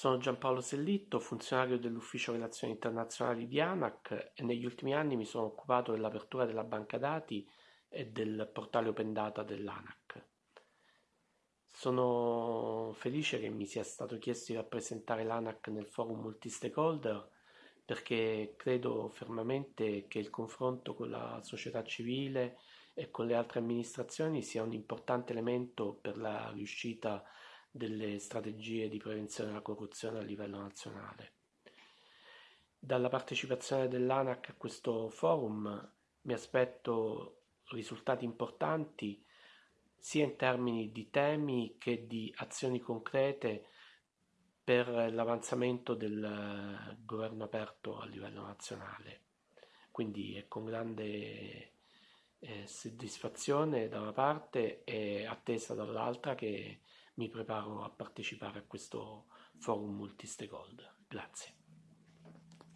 Sono Giampaolo Sellitto, funzionario dell'Ufficio Relazioni Internazionali di ANAC e negli ultimi anni mi sono occupato dell'apertura della banca dati e del portale Open Data dell'ANAC. Sono felice che mi sia stato chiesto di rappresentare l'ANAC nel forum multi-stakeholder perché credo fermamente che il confronto con la società civile e con le altre amministrazioni sia un importante elemento per la riuscita delle strategie di prevenzione della corruzione a livello nazionale. Dalla partecipazione dell'ANAC a questo forum mi aspetto risultati importanti sia in termini di temi che di azioni concrete per l'avanzamento del governo aperto a livello nazionale. Quindi è con grande eh, soddisfazione da una parte e attesa dall'altra che mi preparo a partecipare a questo forum multi-stakeholder. Grazie.